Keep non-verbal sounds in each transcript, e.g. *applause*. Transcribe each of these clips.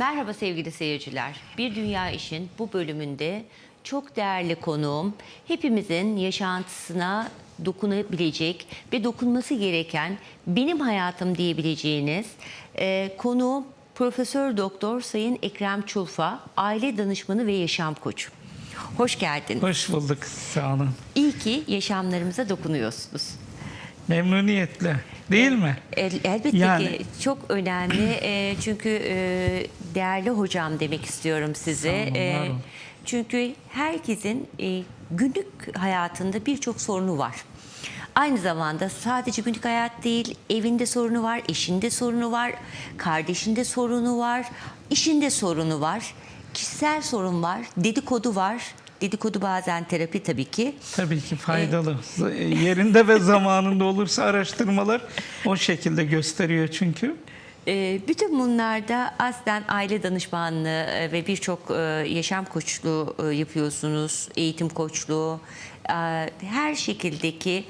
Merhaba sevgili seyirciler. Bir Dünya İş'in bu bölümünde çok değerli konuğum, hepimizin yaşantısına dokunabilecek ve dokunması gereken benim hayatım diyebileceğiniz e, konuğum Profesör Doktor Sayın Ekrem Çulfa, aile danışmanı ve yaşam koçu. Hoş geldiniz. Hoş bulduk sağ olun. İyi ki yaşamlarımıza dokunuyorsunuz. Memnuniyetle değil mi? El- Elbette Yani- ki çok önemli *clears throat* E, çünkü e, değerli hocam demek istiyorum size. Olun, E, çünkü herkesin e, günlük hayatında birçok sorunu var. Aynı zamanda sadece günlük hayat değil, evinde sorunu var, eşinde sorunu var, kardeşinde sorunu var, işinde sorunu var, kişisel sorun var, dedikodu var. Dedikodu bazen terapi tabii ki. Tabii ki faydalı. *laughs* Yerinde ve zamanında olursa araştırmalar o şekilde gösteriyor çünkü. Ee, Bütün bunlarda aslen aile danışmanlığı e, ve birçok e, yaşam koçluğu e, yapıyorsunuz, eğitim koçluğu. e, Her şekildeki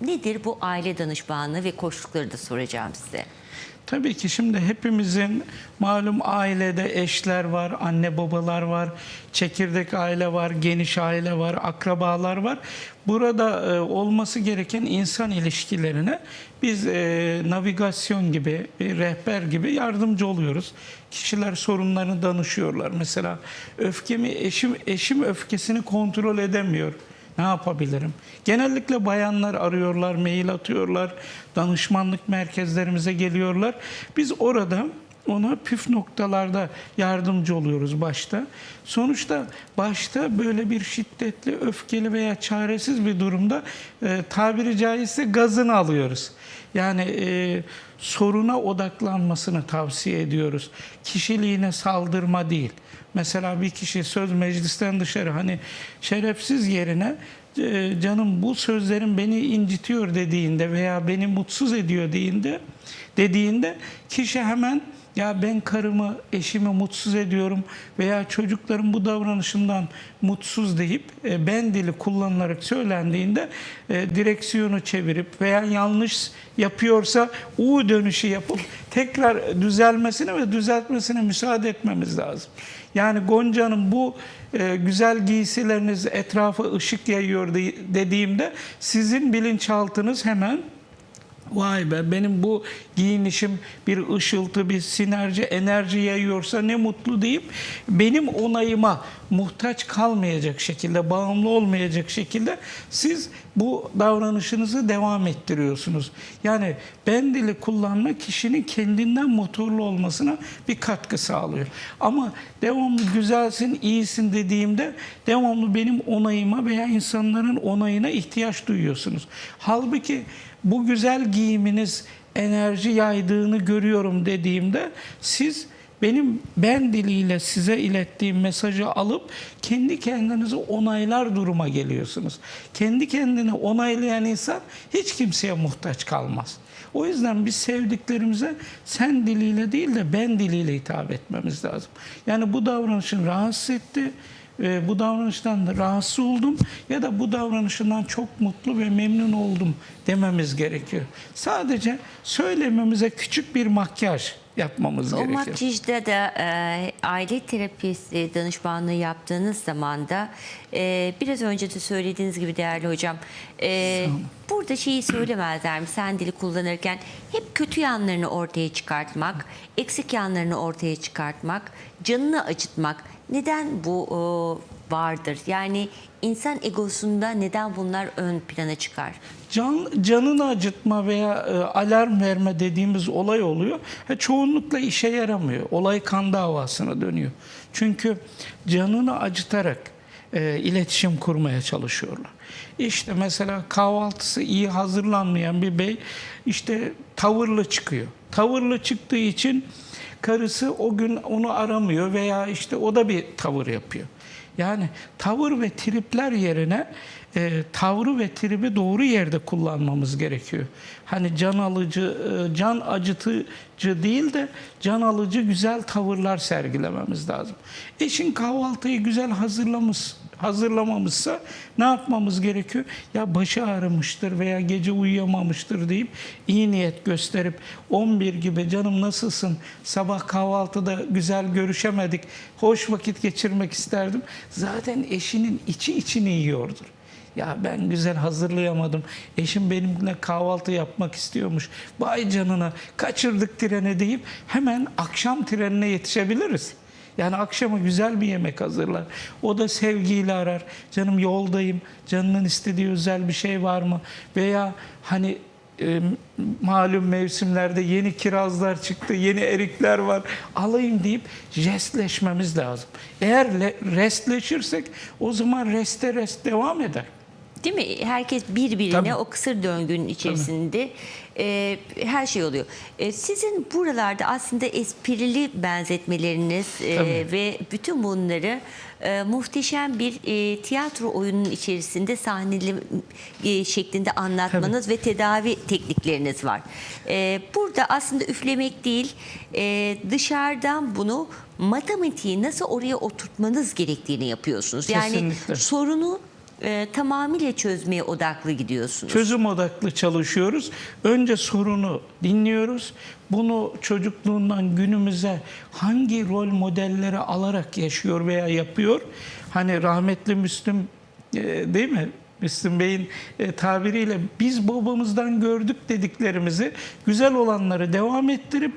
nedir bu aile danışmanlığı ve koçlukları da soracağım size. Tabii ki şimdi hepimizin malum ailede eşler var, anne babalar var, çekirdek aile var, geniş aile var, akrabalar var. Burada e, olması gereken insan ilişkilerine biz e, navigasyon gibi, bir rehber gibi yardımcı oluyoruz. Kişiler sorunlarını danışıyorlar. Mesela öfkemi eşim eşim öfkesini kontrol edemiyor. Ne yapabilirim? Genellikle bayanlar arıyorlar, mail atıyorlar, danışmanlık merkezlerimize geliyorlar. Biz orada ona püf noktalarda yardımcı oluyoruz başta. Sonuçta başta böyle bir şiddetli, öfkeli veya çaresiz bir durumda e, tabiri caizse gazını alıyoruz. Yani e, soruna odaklanmasını tavsiye ediyoruz. Kişiliğine saldırma değil. Mesela bir kişi söz meclisten dışarı hani şerefsiz yerine canım bu sözlerin beni incitiyor dediğinde veya beni mutsuz ediyor dediğinde dediğinde kişi hemen ya ben karımı, eşimi mutsuz ediyorum veya çocukların bu davranışından mutsuz deyip e, ben dili kullanılarak söylendiğinde e, direksiyonu çevirip veya yanlış yapıyorsa U dönüşü yapıp tekrar düzelmesine ve düzeltmesine müsaade etmemiz lazım. Yani Gonca'nın bu e, güzel giysileriniz etrafa ışık yayıyor de- dediğimde sizin bilinçaltınız hemen Vay be benim bu giyinişim bir ışıltı, bir sinerji, enerji yayıyorsa ne mutlu deyip benim onayıma muhtaç kalmayacak şekilde, bağımlı olmayacak şekilde siz bu davranışınızı devam ettiriyorsunuz. Yani ben dili kullanma kişinin kendinden motorlu olmasına bir katkı sağlıyor. Ama devamlı güzelsin, iyisin dediğimde devamlı benim onayıma veya insanların onayına ihtiyaç duyuyorsunuz. Halbuki bu güzel giyiminiz enerji yaydığını görüyorum dediğimde siz benim ben diliyle size ilettiğim mesajı alıp kendi kendinizi onaylar duruma geliyorsunuz. Kendi kendini onaylayan insan hiç kimseye muhtaç kalmaz. O yüzden biz sevdiklerimize sen diliyle değil de ben diliyle hitap etmemiz lazım. Yani bu davranışın rahatsız etti, e, bu davranıştan da rahatsız oldum ya da bu davranışından çok mutlu ve memnun oldum dememiz gerekiyor. Sadece söylememize küçük bir makyaj yapmamız O gerekiyor. makyajda da e, aile terapisi danışmanlığı yaptığınız zaman da e, biraz önce de söylediğiniz gibi değerli hocam e, burada şeyi söylemezler mi sen dili kullanırken hep kötü yanlarını ortaya çıkartmak, eksik yanlarını ortaya çıkartmak, canını acıtmak neden bu e, vardır? Yani insan egosunda neden bunlar ön plana çıkar? Can, canını acıtma veya e, alarm verme dediğimiz olay oluyor. Ha, çoğunlukla işe yaramıyor. Olay kan davasına dönüyor. Çünkü canını acıtarak e, iletişim kurmaya çalışıyorlar. İşte mesela kahvaltısı iyi hazırlanmayan bir bey işte tavırlı çıkıyor. Tavırlı çıktığı için karısı o gün onu aramıyor veya işte o da bir tavır yapıyor. Yani tavır ve tripler yerine e, tavrı ve tribi doğru yerde kullanmamız gerekiyor. Hani can alıcı, e, can acıtıcı değil de can alıcı güzel tavırlar sergilememiz lazım. Eşin kahvaltıyı güzel hazırlamış hazırlamamışsa ne yapmamız gerekiyor? Ya başı ağrımıştır veya gece uyuyamamıştır deyip iyi niyet gösterip 11 gibi canım nasılsın? Sabah kahvaltıda güzel görüşemedik. Hoş vakit geçirmek isterdim. Zaten eşinin içi içini yiyordur. Ya ben güzel hazırlayamadım. Eşim benimle kahvaltı yapmak istiyormuş. Vay canına kaçırdık treni deyip hemen akşam trenine yetişebiliriz. Yani akşama güzel bir yemek hazırlar. O da sevgiyle arar. Canım yoldayım. Canının istediği özel bir şey var mı? Veya hani e, malum mevsimlerde yeni kirazlar çıktı, yeni erikler var. Alayım deyip restleşmemiz lazım. Eğer le- restleşirsek o zaman reste rest devam eder. Değil mi? Herkes birbirine Tabii. o kısır döngünün içerisinde e, her şey oluyor. E, sizin buralarda aslında esprili benzetmeleriniz e, Tabii. ve bütün bunları e, muhteşem bir e, tiyatro oyunun içerisinde sahneli e, şeklinde anlatmanız ve tedavi teknikleriniz var. E, burada aslında üflemek değil, e, dışarıdan bunu matematiği nasıl oraya oturtmanız gerektiğini yapıyorsunuz. Yani Kesinlikle. sorunu e, tamamıyla çözmeye odaklı gidiyorsunuz. Çözüm odaklı çalışıyoruz. Önce sorunu dinliyoruz. Bunu çocukluğundan günümüze hangi rol modelleri alarak yaşıyor veya yapıyor? Hani rahmetli Müslüm e, değil mi? Müslüm Bey'in e, tabiriyle biz babamızdan gördük dediklerimizi güzel olanları devam ettirip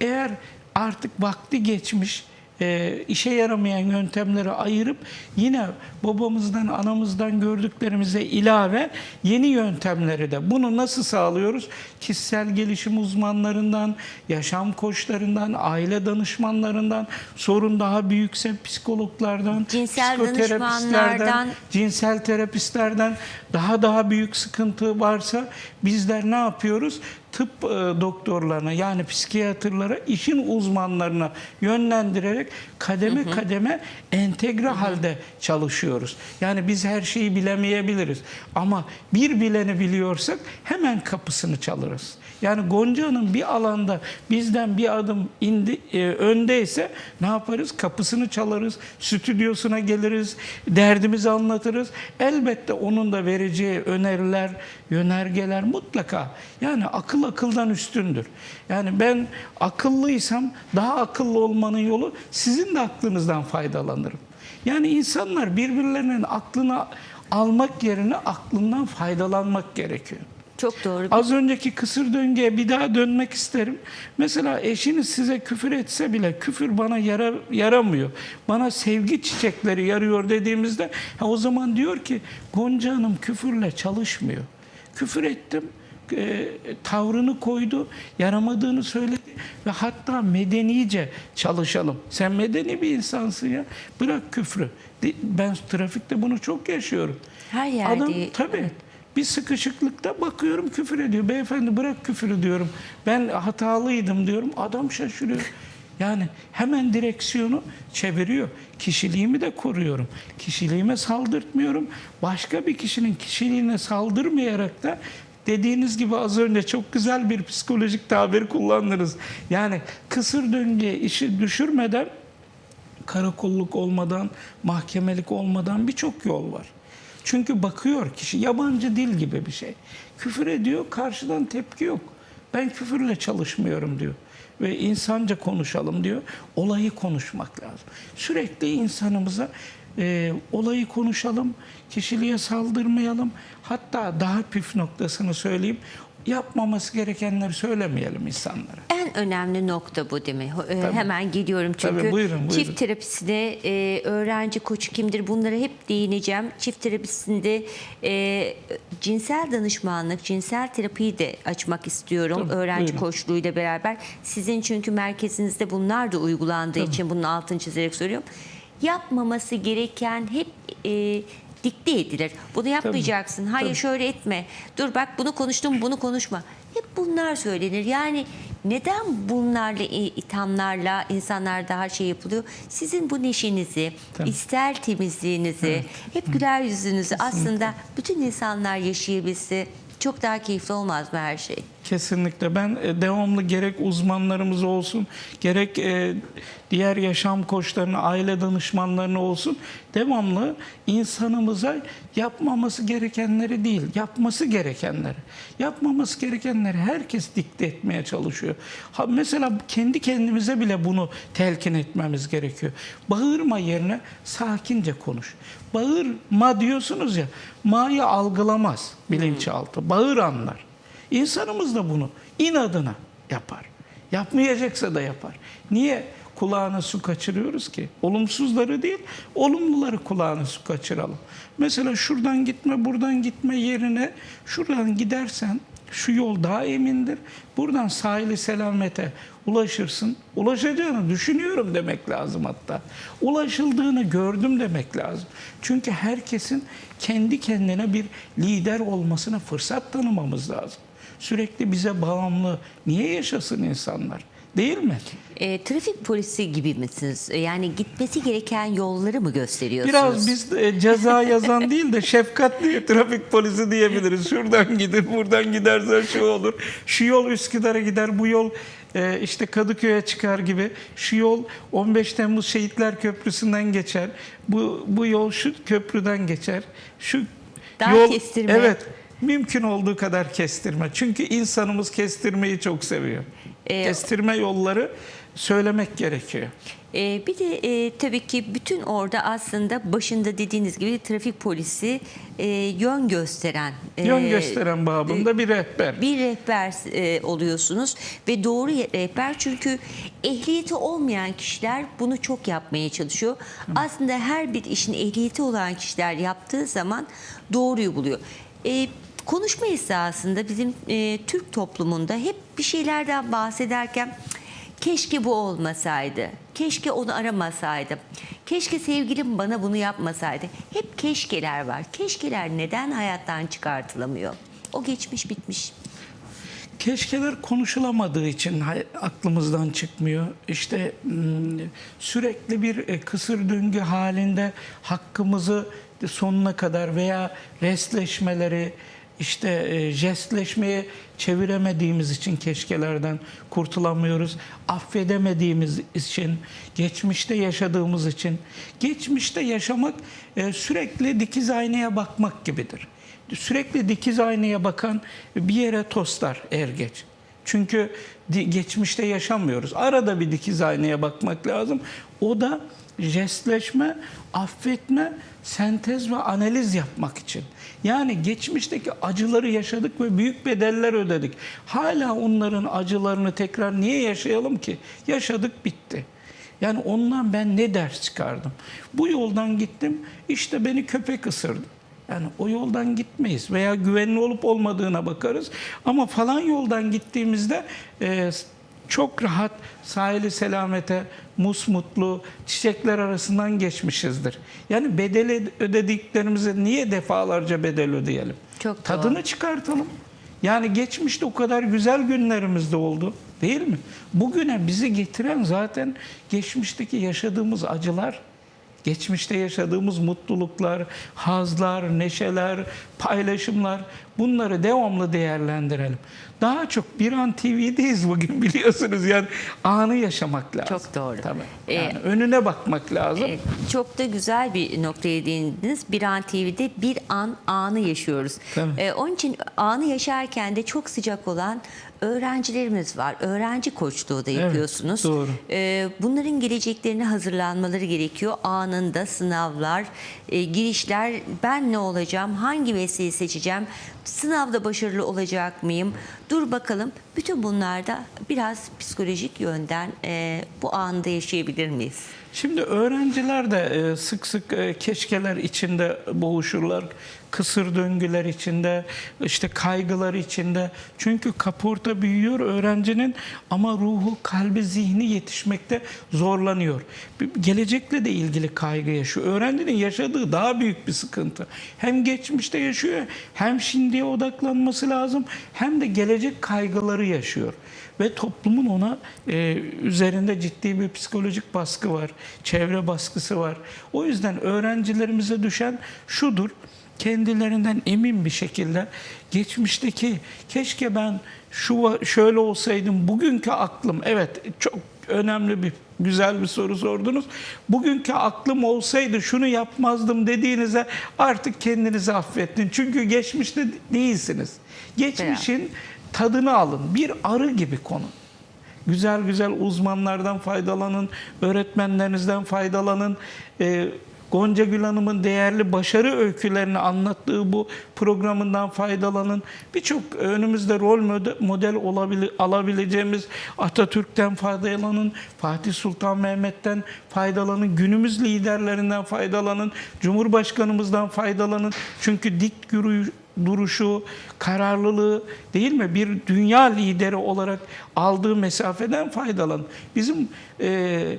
eğer artık vakti geçmiş e, işe yaramayan yöntemleri ayırıp yine babamızdan anamızdan gördüklerimize ilave yeni yöntemleri de bunu nasıl sağlıyoruz? Kişisel gelişim uzmanlarından, yaşam koçlarından, aile danışmanlarından, sorun daha büyükse psikologlardan, Cinsel psikoterapistlerden, cinsel terapistlerden daha daha büyük sıkıntı varsa bizler ne yapıyoruz? Tıp e, doktorlarına yani psikiyatrlara, işin uzmanlarına yönlendirerek kademe kademe entegre halde çalışıyoruz. Yani biz her şeyi bilemeyebiliriz ama bir bileni biliyorsak hemen kapısını çalırız. Yani Gonca'nın bir alanda bizden bir adım indi, e, öndeyse ne yaparız? Kapısını çalarız, stüdyosuna geliriz, derdimizi anlatırız. Elbette onun da vereceği öneriler, yönergeler mutlaka. Yani akıl akıldan üstündür. Yani ben akıllıysam daha akıllı olmanın yolu sizin de aklınızdan faydalanırım. Yani insanlar birbirlerinin aklını almak yerine aklından faydalanmak gerekiyor. Çok doğru. Az önceki kısır döngüye bir daha dönmek isterim. Mesela eşiniz size küfür etse bile küfür bana yara, yaramıyor. Bana sevgi çiçekleri yarıyor dediğimizde ha, o zaman diyor ki Gonca Hanım küfürle çalışmıyor. Küfür ettim e, tavrını koydu, yaramadığını söyledi ve hatta medenice çalışalım. Sen medeni bir insansın ya. Bırak küfrü. Ben trafikte bunu çok yaşıyorum. Her yerde, Adam tabii bir sıkışıklıkta bakıyorum küfür ediyor. Beyefendi bırak küfürü diyorum. Ben hatalıydım diyorum. Adam şaşırıyor. Yani hemen direksiyonu çeviriyor. Kişiliğimi de koruyorum. Kişiliğime saldırtmıyorum. Başka bir kişinin kişiliğine saldırmayarak da dediğiniz gibi az önce çok güzel bir psikolojik tabir kullandınız. Yani kısır döngüye işi düşürmeden karakolluk olmadan, mahkemelik olmadan birçok yol var. Çünkü bakıyor kişi yabancı dil gibi bir şey. Küfür ediyor, karşıdan tepki yok. Ben küfürle çalışmıyorum diyor. Ve insanca konuşalım diyor. Olayı konuşmak lazım. Sürekli insanımıza e, olayı konuşalım, kişiliğe saldırmayalım. Hatta daha püf noktasını söyleyeyim. Yapmaması gerekenleri söylemeyelim insanlara. En önemli nokta bu değil mi? Ee, Hemen geliyorum çünkü. Tabii, buyurun, buyurun. Çift terapisine e, öğrenci koçu kimdir bunlara hep değineceğim. Çift terapisinde e, cinsel danışmanlık, cinsel terapiyi de açmak istiyorum. Tabii, öğrenci buyurun. koçluğuyla beraber. Sizin çünkü merkezinizde bunlar da uygulandığı için bunun altını çizerek söylüyorum. Yapmaması gereken hep e, dikte edilir. Bunu yapmayacaksın. Hayır Tabii. şöyle etme. Dur bak bunu konuştum bunu konuşma. Hep bunlar söylenir. Yani neden bunlarla i- ithamlarla insanlar daha şey yapılıyor? Sizin bu neşenizi, Tabii. ister temizliğinizi, hep güler yüzünüzü aslında bütün insanlar yaşayabilse çok daha keyifli olmaz mı her şey? Kesinlikle. Ben e, devamlı gerek uzmanlarımız olsun, gerek e, diğer yaşam koçlarına, aile danışmanlarına olsun devamlı insanımıza yapmaması gerekenleri değil, yapması gerekenleri. Yapmaması gerekenleri herkes dikte etmeye çalışıyor. Ha, mesela kendi kendimize bile bunu telkin etmemiz gerekiyor. Bağırma yerine sakince konuş. Bağırma diyorsunuz ya, ma'yı algılamaz bilinçaltı. Bağır anlar. İnsanımız da bunu inadına yapar. Yapmayacaksa da yapar. Niye kulağına su kaçırıyoruz ki? Olumsuzları değil, olumluları kulağına su kaçıralım. Mesela şuradan gitme, buradan gitme yerine şuradan gidersen şu yol daha emindir. Buradan sahili selamete ulaşırsın. Ulaşacağını düşünüyorum demek lazım hatta. Ulaşıldığını gördüm demek lazım. Çünkü herkesin kendi kendine bir lider olmasına fırsat tanımamız lazım. Sürekli bize bağımlı niye yaşasın insanlar? Değil mi? E, trafik polisi gibi misiniz? E, Yani gitmesi gereken yolları mı gösteriyorsunuz? Biraz biz e, ceza *laughs* yazan değil de şefkatli trafik polisi diyebiliriz. Şuradan gidin, buradan gidersen şu olur. Şu yol Üsküdar'a gider, bu yol e, işte Kadıköy'e çıkar gibi. Şu yol 15 Temmuz Şehitler Köprüsü'nden geçer. Bu bu yol şu köprüden geçer. Şu Daha yol kestirme. Evet. Mümkün olduğu kadar kestirme. Çünkü insanımız kestirmeyi çok seviyor. E, kestirme yolları söylemek gerekiyor. E, bir de e, tabii ki bütün orada aslında başında dediğiniz gibi trafik polisi e, yön gösteren e, Yön gösteren babında bir rehber. bir rehber e, oluyorsunuz ve doğru rehber çünkü ehliyeti olmayan kişiler bunu çok yapmaya çalışıyor. Aslında her bir işin ehliyeti olan kişiler yaptığı zaman doğruyu buluyor. E, konuşma esasında bizim e, Türk toplumunda hep bir şeylerden bahsederken keşke bu olmasaydı, keşke onu aramasaydım, keşke sevgilim bana bunu yapmasaydı. Hep keşkeler var. Keşkeler neden hayattan çıkartılamıyor? O geçmiş bitmiş. Keşkeler konuşulamadığı için aklımızdan çıkmıyor. İşte mm, sürekli bir e, kısır döngü halinde hakkımızı sonuna kadar veya restleşmeleri işte e, jestleşmeye çeviremediğimiz için keşkelerden kurtulamıyoruz. Affedemediğimiz için, geçmişte yaşadığımız için. Geçmişte yaşamak e, sürekli dikiz aynaya bakmak gibidir sürekli dikiz aynaya bakan bir yere toslar er geç. Çünkü geçmişte yaşamıyoruz. Arada bir dikiz aynaya bakmak lazım. O da jestleşme, affetme, sentez ve analiz yapmak için. Yani geçmişteki acıları yaşadık ve büyük bedeller ödedik. Hala onların acılarını tekrar niye yaşayalım ki? Yaşadık bitti. Yani ondan ben ne ders çıkardım? Bu yoldan gittim, işte beni köpek ısırdı. Yani o yoldan gitmeyiz veya güvenli olup olmadığına bakarız. Ama falan yoldan gittiğimizde e, çok rahat sahili selamete, musmutlu, çiçekler arasından geçmişizdir. Yani bedeli ödediklerimize niye defalarca bedel ödeyelim? Çok doğru. Tadını çıkartalım. Yani geçmişte o kadar güzel günlerimiz de oldu değil mi? Bugüne bizi getiren zaten geçmişteki yaşadığımız acılar, geçmişte yaşadığımız mutluluklar, hazlar, neşeler, paylaşımlar bunları devamlı değerlendirelim. Daha çok bir an TV'deyiz bugün *laughs* biliyorsunuz yani anı yaşamak lazım. Çok doğru. Tabii. Ee, Yani önüne bakmak lazım. Evet, çok da güzel bir noktaya değindiniz. Bir an TV'de bir an anı yaşıyoruz. Ee, onun için anı yaşarken de çok sıcak olan öğrencilerimiz var. Öğrenci koçluğu da yapıyorsunuz. doğru. Ee, bunların geleceklerine hazırlanmaları gerekiyor. Anında sınavlar, e, girişler, ben ne olacağım, hangi mesleği seçeceğim, sınavda başarılı olacak mıyım? Dur bakalım. Bütün bunlarda biraz psikolojik yönden e, bu anda yaşayabilir miyiz? Şimdi öğrenciler de e, sık sık e, keşkeler içinde boğuşurlar. Kısır döngüler içinde, işte kaygılar içinde. Çünkü kaporta büyüyor öğrencinin ama ruhu, kalbi, zihni yetişmekte zorlanıyor. Gelecekle de ilgili kaygı yaşıyor. Öğrencinin yaşadığı daha büyük bir sıkıntı. Hem geçmişte yaşıyor, hem şimdiye odaklanması lazım, hem de gelecek kaygıları yaşıyor ve toplumun ona e, üzerinde ciddi bir psikolojik baskı var, çevre baskısı var. O yüzden öğrencilerimize düşen şudur. kendilerinden emin bir şekilde geçmişteki keşke ben şu şöyle olsaydım bugünkü aklım evet çok önemli bir güzel bir soru sordunuz. Bugünkü aklım olsaydı şunu yapmazdım dediğinize artık kendinizi affettin. Çünkü geçmişte değilsiniz. Geçmişin tadını alın. Bir arı gibi konun. Güzel güzel uzmanlardan faydalanın, öğretmenlerinizden faydalanın. Ee, Gonca Gül Hanım'ın değerli başarı öykülerini anlattığı bu programından faydalanın. Birçok önümüzde rol mode- model olabile- alabileceğimiz Atatürk'ten faydalanın, Fatih Sultan Mehmet'ten faydalanın, günümüz liderlerinden faydalanın, Cumhurbaşkanımızdan faydalanın. Çünkü dik yürüyüş duruşu, kararlılığı değil mi? Bir dünya lideri olarak aldığı mesafeden faydalan. Bizim e,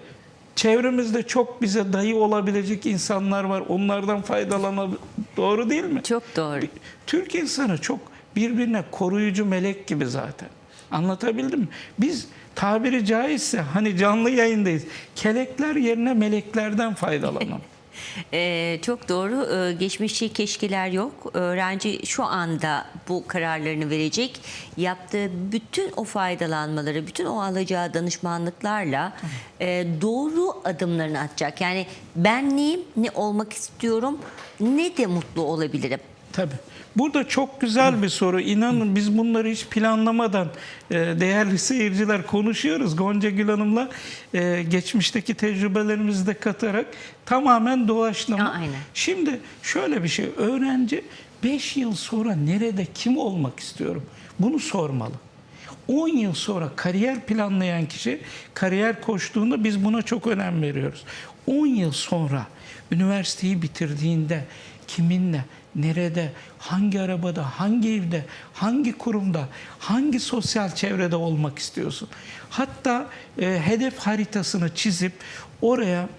çevremizde çok bize dayı olabilecek insanlar var. Onlardan faydalanabilir. Doğru değil mi? Çok doğru. Türk insanı çok birbirine koruyucu melek gibi zaten. Anlatabildim mi? Biz tabiri caizse hani canlı yayındayız. Kelekler yerine meleklerden faydalanalım. *laughs* Ee, çok doğru. Ee, geçmişçi keşkeler yok. Öğrenci şu anda bu kararlarını verecek. Yaptığı bütün o faydalanmaları, bütün o alacağı danışmanlıklarla e, doğru adımlarını atacak. Yani ben neyim, ne olmak istiyorum, ne de mutlu olabilirim. Tabii. Burada çok güzel bir soru. İnanın biz bunları hiç planlamadan e, değerli seyirciler konuşuyoruz. Gonca Gül Hanım'la e, geçmişteki tecrübelerimizi de katarak tamamen doğaçlama. Ya, aynen. Şimdi şöyle bir şey. Öğrenci 5 yıl sonra nerede kim olmak istiyorum? Bunu sormalı. 10 yıl sonra kariyer planlayan kişi kariyer koştuğunda biz buna çok önem veriyoruz. 10 yıl sonra üniversiteyi bitirdiğinde kiminle, nerede, hangi arabada, hangi evde, hangi kurumda, hangi sosyal çevrede olmak istiyorsun? Hatta e, hedef haritasını çizip oraya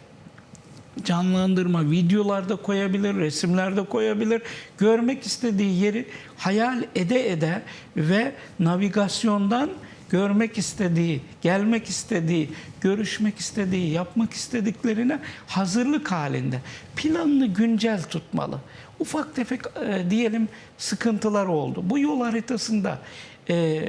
canlandırma, videolarda koyabilir, resimlerde koyabilir. Görmek istediği yeri hayal ede ede ve navigasyondan görmek istediği, gelmek istediği, görüşmek istediği, yapmak istediklerine hazırlık halinde planını güncel tutmalı. Ufak tefek e, diyelim sıkıntılar oldu. Bu yol haritasında e,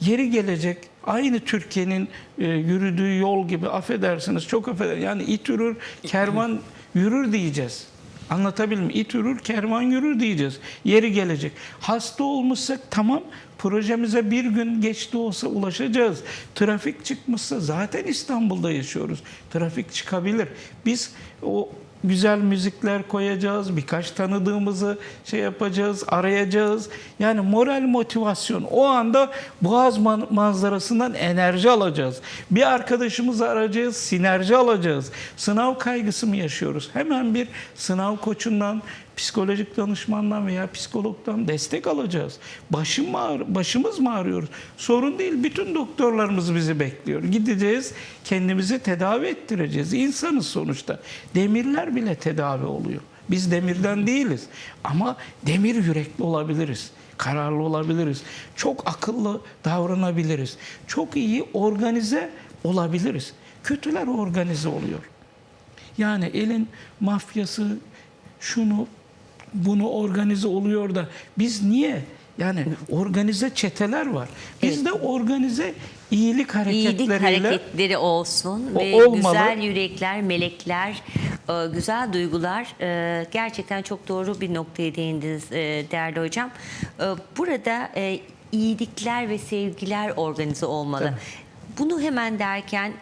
yeri gelecek aynı Türkiye'nin e, yürüdüğü yol gibi affedersiniz çok affedersiniz yani it yürür kervan yürür diyeceğiz. Anlatabildim mi? İt yürür kervan yürür diyeceğiz. Yeri gelecek. Hasta olmuşsak tamam projemize bir gün geç de olsa ulaşacağız. Trafik çıkmışsa zaten İstanbul'da yaşıyoruz. Trafik çıkabilir. Biz o güzel müzikler koyacağız. Birkaç tanıdığımızı şey yapacağız, arayacağız. Yani moral motivasyon. O anda Boğaz man- manzarasından enerji alacağız. Bir arkadaşımızı arayacağız, sinerji alacağız. Sınav kaygısı mı yaşıyoruz? Hemen bir sınav koçundan, psikolojik danışmandan veya psikologdan destek alacağız. Başım ağrı- başımız mı ağrıyoruz? Sorun değil. Bütün doktorlarımız bizi bekliyor. Gideceğiz, kendimizi tedavi ettireceğiz. İnsanız sonuçta. Demirler bile tedavi oluyor. Biz demirden değiliz. Ama demir yürekli olabiliriz. Kararlı olabiliriz. Çok akıllı davranabiliriz. Çok iyi organize olabiliriz. Kötüler organize oluyor. Yani elin mafyası şunu bunu organize oluyor da biz niye? Yani organize çeteler var. Bizde organize iyilik İyilik hareketleriyle hareketleri olsun O ve olmalı. güzel yürekler, melekler, e, güzel duygular. e, Gerçekten çok doğru bir noktaya değindiniz e, değerli hocam. Burada iyilikler ve sevgiler organize olmalı. Tabii. Bunu hemen derken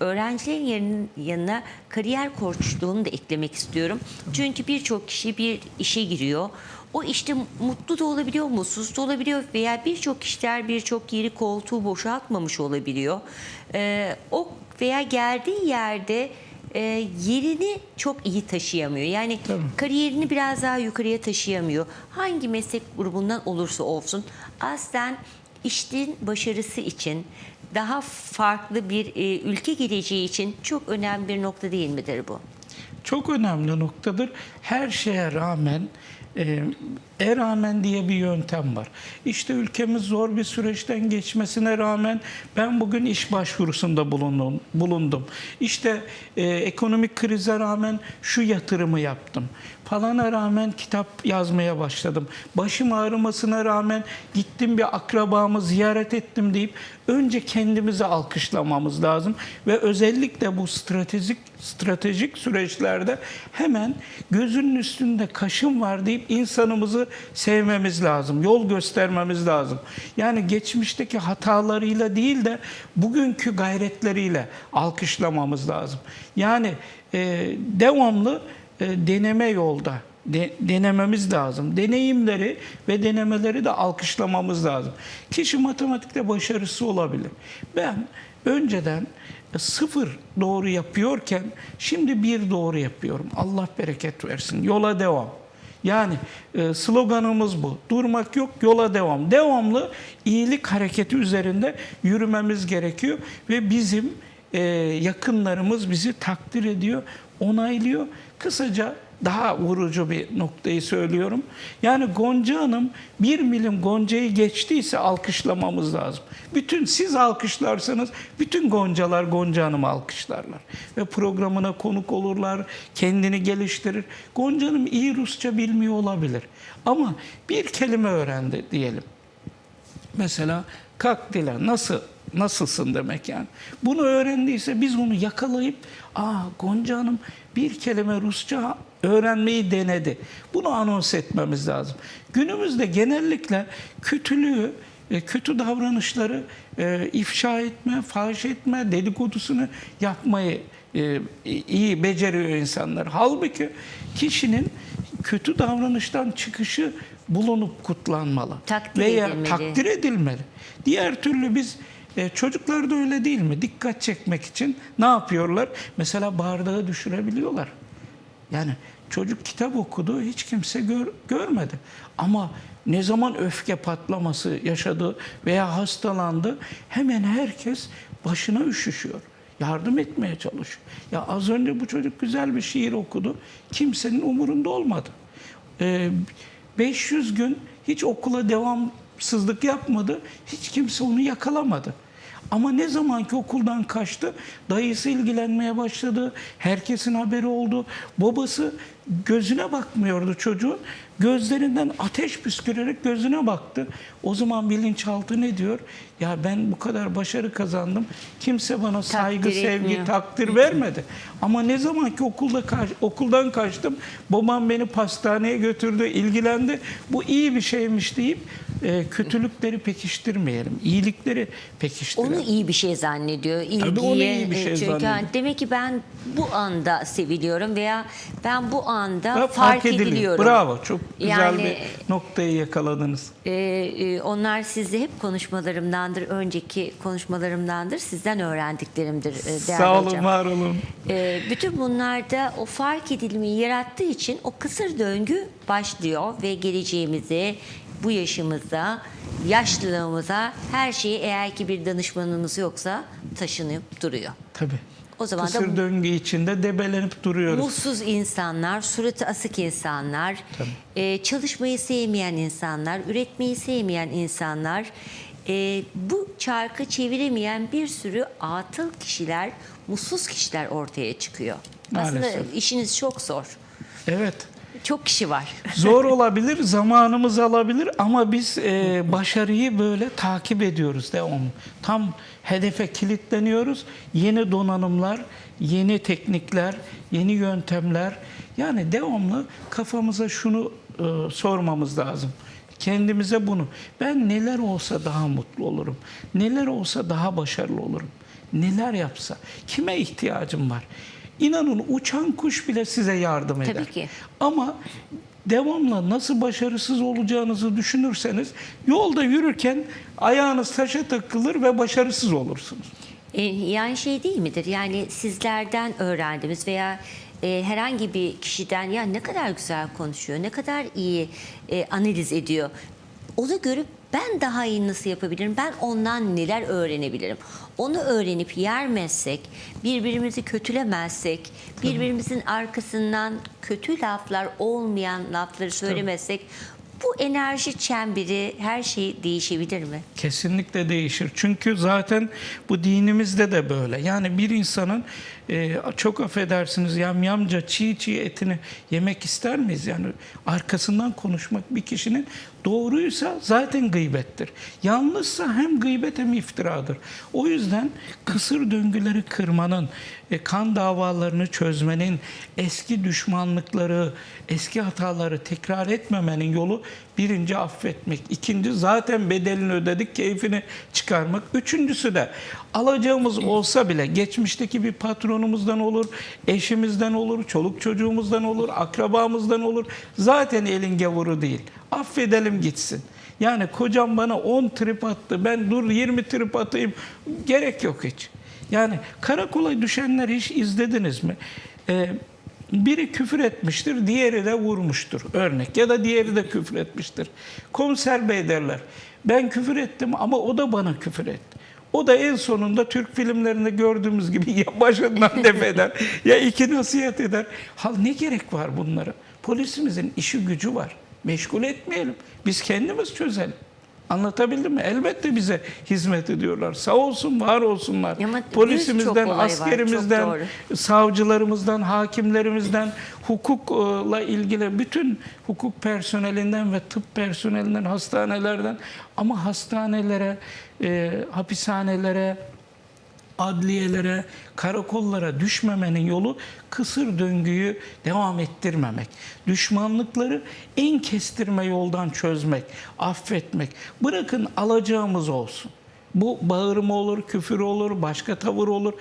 öğrencilerin yanın- yanına kariyer koçluğunu da eklemek istiyorum. Çünkü birçok kişi bir işe giriyor. O işte mutlu da olabiliyor, mutsuz da olabiliyor veya birçok kişiler birçok yeri koltuğu boşaltmamış olabiliyor. E, o veya geldiği yerde e, yerini çok iyi taşıyamıyor. Yani Tabii. kariyerini biraz daha yukarıya taşıyamıyor. Hangi meslek grubundan olursa olsun aslen işin başarısı için daha farklı bir e, ülke geleceği için çok önemli bir nokta değil midir bu? çok önemli noktadır. Her şeye rağmen e, e rağmen diye bir yöntem var. İşte ülkemiz zor bir süreçten geçmesine rağmen ben bugün iş başvurusunda bulundum. bulundum. İşte e, ekonomik krize rağmen şu yatırımı yaptım. Falana rağmen kitap yazmaya başladım. Başım ağrımasına rağmen gittim bir akrabamı ziyaret ettim deyip önce kendimizi alkışlamamız lazım ve özellikle bu stratejik stratejik süreçlerde hemen gözünün üstünde kaşın var deyip insanımızı sevmemiz lazım. Yol göstermemiz lazım. Yani geçmişteki hatalarıyla değil de bugünkü gayretleriyle alkışlamamız lazım. Yani e, devamlı e, deneme yolda de- denememiz lazım. Deneyimleri ve denemeleri de alkışlamamız lazım. Kişi matematikte başarısı olabilir. Ben önceden e, sıfır doğru yapıyorken şimdi bir doğru yapıyorum. Allah bereket versin. Yola devam. Yani e, sloganımız bu. Durmak yok, yola devam. Devamlı iyilik hareketi üzerinde yürümemiz gerekiyor ve bizim e, yakınlarımız bizi takdir ediyor, onaylıyor. Kısaca daha vurucu bir noktayı söylüyorum. Yani Gonca Hanım bir milim Gonca'yı geçtiyse alkışlamamız lazım. Bütün siz alkışlarsanız bütün Goncalar Gonca Hanım'ı alkışlarlar. Ve programına konuk olurlar, kendini geliştirir. Gonca Hanım iyi Rusça bilmiyor olabilir. Ama bir kelime öğrendi diyelim. Mesela kalk dile nasıl nasılsın demek yani. Bunu öğrendiyse biz onu yakalayıp aa Gonca Hanım bir kelime Rusça öğrenmeyi denedi. Bunu anons etmemiz lazım. Günümüzde genellikle kötülüğü, e, kötü davranışları e, ifşa etme, fahiş etme, dedikodusunu yapmayı e, iyi beceriyor insanlar. Halbuki kişinin kötü davranıştan çıkışı bulunup kutlanmalı. Takdir Veya edilmeli. takdir edilmeli. Diğer türlü biz e, çocuklar da öyle değil mi? Dikkat çekmek için ne yapıyorlar? Mesela bardağı düşürebiliyorlar. Yani çocuk kitap okudu, hiç kimse gör, görmedi. Ama ne zaman öfke patlaması yaşadı veya hastalandı, hemen herkes başına üşüşüyor. Yardım etmeye çalışıyor. Ya az önce bu çocuk güzel bir şiir okudu. Kimsenin umurunda olmadı. Ee, 500 gün hiç okula devamsızlık yapmadı. Hiç kimse onu yakalamadı. Ama ne zaman ki okuldan kaçtı, dayısı ilgilenmeye başladı. Herkesin haberi oldu. Babası gözüne bakmıyordu çocuğun. Gözlerinden ateş püskürerek gözüne baktı. O zaman bilinçaltı ne diyor? Ya ben bu kadar başarı kazandım. Kimse bana saygı, Takdir sevgi, etmiyor. takdir vermedi. Ama ne zaman ki okulda kaç- okuldan kaçtım, babam beni pastaneye götürdü, ilgilendi. Bu iyi bir şeymiş deyip e, kötülükleri pekiştirmeyelim, iyilikleri pekiştirelim. Onu iyi bir şey zannediyor. İlgiye. Tabii onu iyi bir şey Çünkü zannediyor. hani demek ki ben bu anda seviliyorum veya ben bu anda Ve fark, ediliyorum. Bravo, çok güzel Yani- bir noktayı yakaladınız. Ee, e, onlar sizde hep konuşmalarımdandır, önceki konuşmalarımdandır, sizden öğrendiklerimdir e, değerli Sağ olun, hocam. var olun. Ee, bütün bunlarda o fark edilmeyi yarattığı için o kısır döngü başlıyor ve geleceğimize, bu yaşımıza, yaşlılığımıza her şeyi eğer ki bir danışmanımız yoksa taşınıp duruyor. Tabii. O zaman da Kısır döngü içinde debelenip duruyoruz. Mutsuz insanlar, suratı asık insanlar, e, çalışmayı sevmeyen insanlar, üretmeyi sevmeyen insanlar, e, bu çarkı çeviremeyen bir sürü atıl kişiler, mutsuz kişiler ortaya çıkıyor. Aslında Maalesef. işiniz çok zor. Evet. Çok kişi var. *laughs* Zor olabilir, zamanımız alabilir ama biz e, başarıyı böyle takip ediyoruz devamlı. Tam hedefe kilitleniyoruz. Yeni donanımlar, yeni teknikler, yeni yöntemler. Yani devamlı kafamıza şunu e, sormamız lazım. Kendimize bunu. Ben neler olsa daha mutlu olurum. Neler olsa daha başarılı olurum. Neler yapsa. Kime ihtiyacım var? İnanın uçan kuş bile size yardım eder. Tabii ki. Ama devamlı nasıl başarısız olacağınızı düşünürseniz yolda yürürken ayağınız taşa takılır ve başarısız olursunuz. E, yani şey değil midir? Yani sizlerden öğrendiğimiz veya e, herhangi bir kişiden ya ne kadar güzel konuşuyor, ne kadar iyi e, analiz ediyor. Onu görüp Ben daha iyi nasıl yapabilirim? Ben ondan neler öğrenebilirim? Onu öğrenip yermezsek, birbirimizi kötülemezsek, birbirimizin arkasından kötü laflar olmayan lafları söylemezsek bu enerji çemberi her şey değişebilir mi? Kesinlikle değişir. Çünkü zaten bu dinimizde de böyle. Yani bir insanın e, çok affedersiniz yamyamca çiğ çiğ etini yemek ister miyiz? Yani arkasından konuşmak bir kişinin doğruysa zaten gıybettir. Yanlışsa hem gıybet hem iftiradır. O yüzden kısır döngüleri kırmanın, e, kan davalarını çözmenin, eski düşmanlıkları, eski hataları tekrar etmemenin yolu birinci affetmek. ikinci zaten bedelini ödedik, keyfini çıkarmak. Üçüncüsü de alacağımız olsa bile geçmişteki bir patronumuzdan olur, eşimizden olur, çoluk çocuğumuzdan olur, akrabamızdan olur. Zaten elin gavuru değil. Affedelim gitsin. Yani kocam bana 10 trip attı. Ben dur 20 trip atayım. Gerek yok hiç. Yani karakola düşenler hiç izlediniz mi? Ee, biri küfür etmiştir, diğeri de vurmuştur örnek. Ya da diğeri de küfür etmiştir. Komiser bey derler. Ben küfür ettim ama o da bana küfür etti. O da en sonunda Türk filmlerinde gördüğümüz gibi *laughs* ya başından def eder ya iki nasihat eder. Hal ne gerek var bunlara? Polisimizin işi gücü var. Meşgul etmeyelim. Biz kendimiz çözelim. Anlatabildim mi? Elbette bize hizmet ediyorlar. Sağ olsun, var olsunlar. Ama Polisimizden, var, askerimizden, savcılarımızdan, hakimlerimizden, hukukla ilgili bütün hukuk personelinden ve tıp personelinden, hastanelerden ama hastanelere, e, hapishanelere, adliyelere, karakollara düşmemenin yolu kısır döngüyü devam ettirmemek. Düşmanlıkları en kestirme yoldan çözmek, affetmek. Bırakın alacağımız olsun. Bu bağırma olur, küfür olur, başka tavır olur.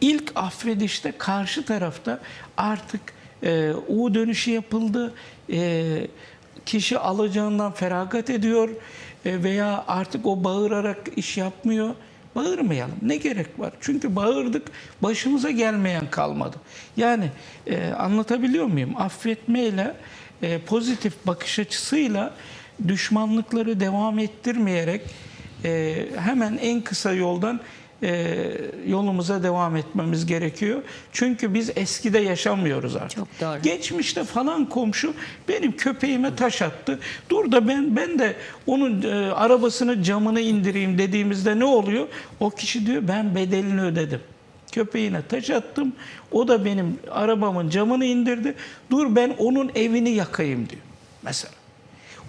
İlk affedişte karşı tarafta artık e, U dönüşü yapıldı. E, kişi alacağından feragat ediyor e, veya artık o bağırarak iş yapmıyor. Bağırmayalım. Ne gerek var? Çünkü bağırdık, başımıza gelmeyen kalmadı. Yani e, anlatabiliyor muyum? Affetmeyle, e, pozitif bakış açısıyla düşmanlıkları devam ettirmeyerek e, hemen en kısa yoldan e, yolumuza devam etmemiz gerekiyor. Çünkü biz eskide yaşamıyoruz artık. Çok doğru. Geçmişte falan komşu benim köpeğime taş attı. Dur da ben ben de onun e, arabasını camını indireyim dediğimizde ne oluyor? O kişi diyor ben bedelini ödedim. Köpeğine taş attım. O da benim arabamın camını indirdi. Dur ben onun evini yakayım diyor. Mesela.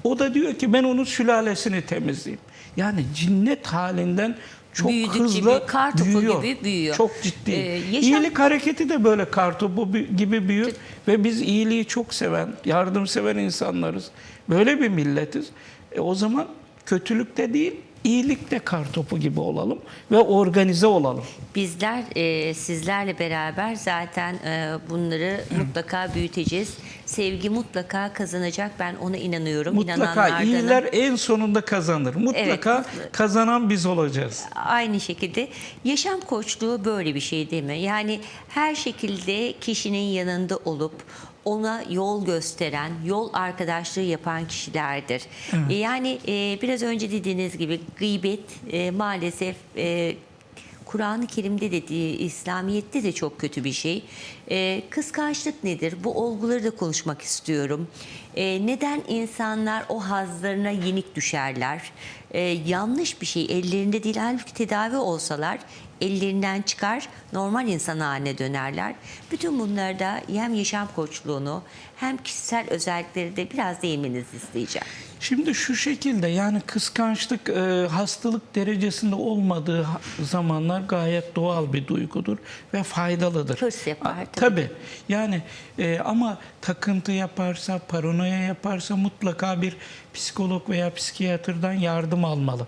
O da diyor ki ben onun sülalesini temizleyeyim. Yani cinnet halinden çok Büyüdükçe hızlı büyü- kar topu büyüyor. gibi büyüyor. Çok ciddi. Ee, yaşam- İyilik hareketi de böyle kartopu bi- gibi büyür ve biz iyiliği çok seven, yardımsever insanlarız. Böyle bir milletiz. E o zaman kötülükte değil, iyilikte kartopu gibi olalım ve organize olalım. Bizler e, sizlerle beraber zaten e, bunları mutlaka büyüteceğiz. Sevgi mutlaka kazanacak. Ben ona inanıyorum. Mutlaka İnananlardanım. iyiler en sonunda kazanır. Mutlaka Evet. kazanan biz olacağız. Aynı şekilde yaşam koçluğu böyle bir şey değil mi? Yani her şekilde kişinin yanında olup ona yol gösteren, yol arkadaşlığı yapan kişilerdir. E, Yani e, biraz önce dediğiniz gibi gıybet e, maalesef e, Kur'an-ı Kerim'de de İslamiyet'te de çok kötü bir şey. E, kıskançlık nedir? Bu olguları da konuşmak istiyorum. E, neden insanlar o hazlarına yenik düşerler? E, yanlış bir şey ellerinde değil halbuki tedavi olsalar ellerinden çıkar normal insan haline dönerler. Bütün bunlarda hem yaşam koçluğunu hem kişisel özellikleri de biraz değinmenizi isteyeceğim. Şimdi şu şekilde yani kıskançlık e, hastalık derecesinde olmadığı zamanlar gayet doğal bir duygudur ve faydalıdır. Hırs yapar, tabii. Tabii. Yani e, ama takıntı yaparsa, paranoya yaparsa mutlaka bir psikolog veya psikiyatrdan yardım almalı.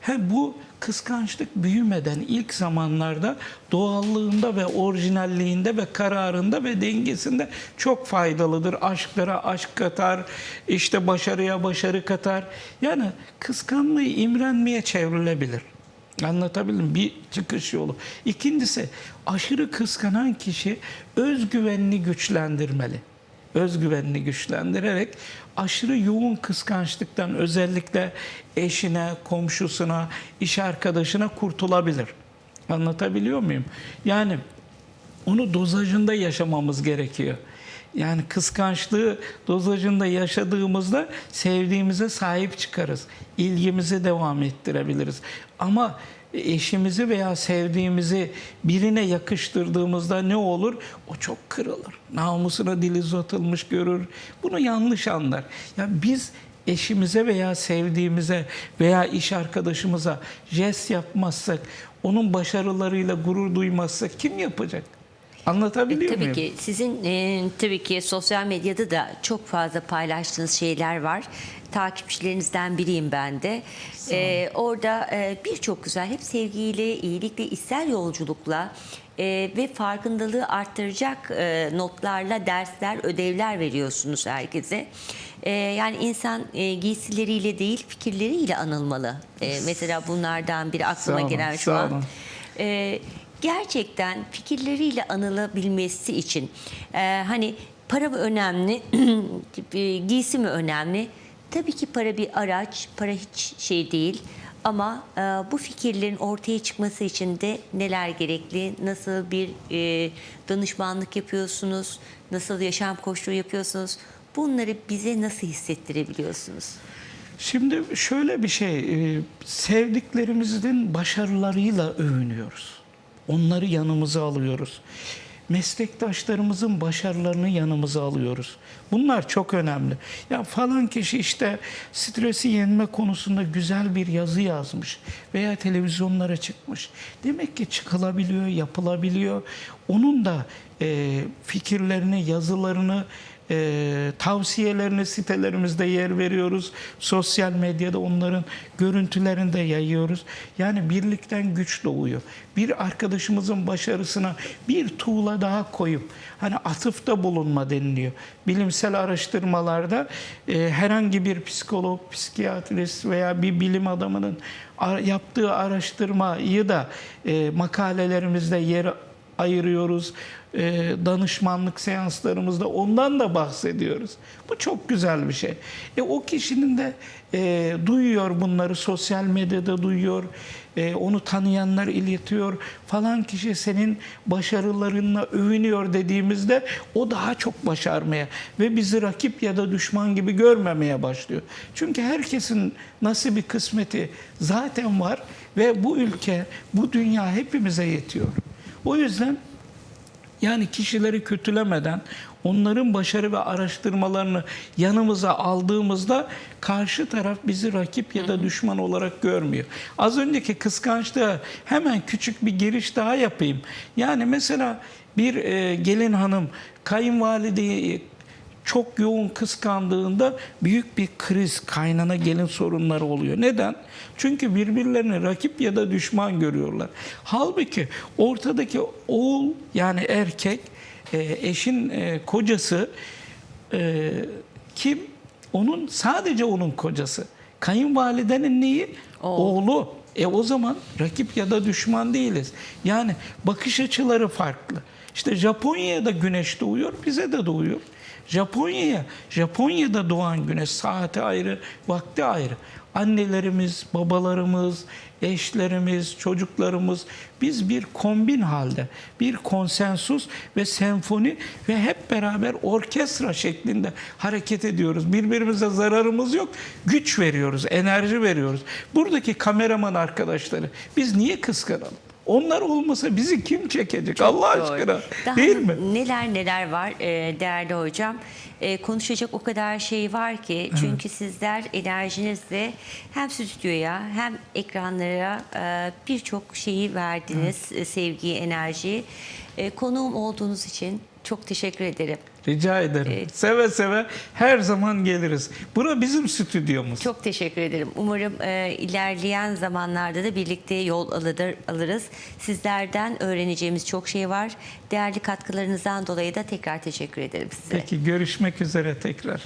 He, bu kıskançlık büyümeden ilk zamanlarda doğallığında ve orijinalliğinde ve kararında ve dengesinde çok faydalıdır. Aşklara aşk katar, işte başarıya başarı katar. Yani kıskanmayı imrenmeye çevrilebilir. Anlatabildim bir çıkış yolu. İkincisi aşırı kıskanan kişi özgüvenini güçlendirmeli. Özgüvenini güçlendirerek aşırı yoğun kıskançlıktan özellikle eşine, komşusuna, iş arkadaşına kurtulabilir. Anlatabiliyor muyum? Yani onu dozajında yaşamamız gerekiyor. Yani kıskançlığı dozajında yaşadığımızda sevdiğimize sahip çıkarız. İlgimizi devam ettirebiliriz. Ama eşimizi veya sevdiğimizi birine yakıştırdığımızda ne olur? O çok kırılır. Namusuna dil uzatılmış görür. Bunu yanlış anlar. Ya biz eşimize veya sevdiğimize veya iş arkadaşımıza jest yapmazsak, onun başarılarıyla gurur duymazsak kim yapacak? Anlatabiliyor E, Tabii muyum? ki sizin e, tabii ki sosyal medyada da çok fazla paylaştığınız şeyler var. Takipçilerinizden biriyim ben de. E, orada e, birçok güzel hep sevgiyle, iyilikle, içsel yolculukla e, ve farkındalığı arttıracak e, notlarla dersler, ödevler veriyorsunuz herkese. E, yani insan e, giysileriyle değil fikirleriyle anılmalı. E, mesela bunlardan biri aklıma Sağ olun, gelen şu sağ an. Ee, gerçekten fikirleriyle anılabilmesi için e, hani para mı önemli, *clears throat* e, giysi mi önemli? Tabii ki para bir araç, para hiç şey değil. Ama e, bu fikirlerin ortaya çıkması için de neler gerekli, nasıl bir e, danışmanlık yapıyorsunuz, nasıl yaşam koçluğu yapıyorsunuz, bunları bize nasıl hissettirebiliyorsunuz? Şimdi şöyle bir şey, e, sevdiklerimizin başarılarıyla övünüyoruz. Onları yanımıza alıyoruz. Meslektaşlarımızın başarılarını yanımıza alıyoruz. Bunlar çok önemli. Ya falan kişi işte stresi yenme konusunda güzel bir yazı yazmış veya televizyonlara çıkmış. Demek ki çıkılabiliyor, yapılabiliyor. Onun da e, fikirlerini, yazılarını e, tavsiyelerini sitelerimizde yer veriyoruz. Sosyal medyada onların görüntülerini de yayıyoruz. Yani birlikten güç doğuyor. Bir arkadaşımızın başarısına bir tuğla daha koyup hani atıfta bulunma deniliyor. Bilimsel araştırmalarda e, herhangi bir psikolog, psikiyatrist veya bir bilim adamının yaptığı araştırmayı da e, makalelerimizde yer ayırıyoruz. Ee, danışmanlık seanslarımızda ondan da bahsediyoruz. Bu çok güzel bir şey. E, o kişinin de e, duyuyor bunları sosyal medyada duyuyor. E, onu tanıyanlar iletiyor. Falan kişi senin başarılarınla övünüyor dediğimizde o daha çok başarmaya ve bizi rakip ya da düşman gibi görmemeye başlıyor. Çünkü herkesin nasibi kısmeti zaten var ve bu ülke, bu dünya hepimize yetiyor. O yüzden yani kişileri kötülemeden onların başarı ve araştırmalarını yanımıza aldığımızda karşı taraf bizi rakip ya da düşman olarak görmüyor. Az önceki kıskançlığa hemen küçük bir giriş daha yapayım. Yani mesela bir e, gelin hanım kayınvalideyi çok yoğun kıskandığında büyük bir kriz, kaynana gelin sorunları oluyor. Neden? Çünkü birbirlerini rakip ya da düşman görüyorlar. Halbuki ortadaki oğul yani erkek, e, eşin e, kocası e, kim? Onun sadece onun kocası. Kayınvalidenin neyi? Oğlu. E o zaman rakip ya da düşman değiliz. Yani bakış açıları farklı. İşte Japonya'ya da güneş doğuyor, bize de doğuyor. Japonya'ya, Japonya'da doğan güneş saati ayrı, vakti ayrı. Annelerimiz, babalarımız, eşlerimiz, çocuklarımız biz bir kombin halde, bir konsensus ve senfoni ve hep beraber orkestra şeklinde hareket ediyoruz. Birbirimize zararımız yok, güç veriyoruz, enerji veriyoruz. Buradaki kameraman arkadaşları biz niye kıskanalım? Onlar olmasa bizi kim çekecek Allah Doğru. aşkına? Daha Değil mi? Neler neler var e, değerli hocam. E, konuşacak o kadar şey var ki çünkü sizler enerjinizle hem stüdyoya hem ekranlara e, birçok şeyi verdiniz. E, sevgiyi, enerjiyi. E, konuğum olduğunuz için çok teşekkür ederim. Rica ederim. Seve seve her zaman geliriz. Bura bizim stüdyomuz. Çok teşekkür ederim. Umarım e, ilerleyen zamanlarda da birlikte yol alır, alırız. Sizlerden öğreneceğimiz çok şey var. Değerli katkılarınızdan dolayı da tekrar teşekkür ederim size. Peki görüşmek üzere tekrar.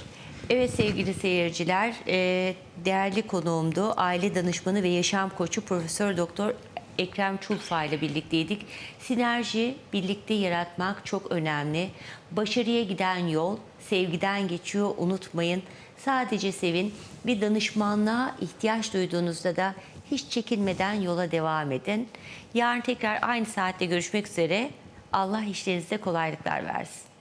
Evet sevgili seyirciler, e, değerli konuğumdu. Aile danışmanı ve yaşam koçu Profesör Doktor Ekrem Çulfa ile birlikteydik. Sinerji, birlikte yaratmak çok önemli. Başarıya giden yol sevgiden geçiyor. Unutmayın. Sadece sevin. Bir danışmanlığa ihtiyaç duyduğunuzda da hiç çekinmeden yola devam edin. Yarın tekrar aynı saatte görüşmek üzere. Allah işlerinizde kolaylıklar versin.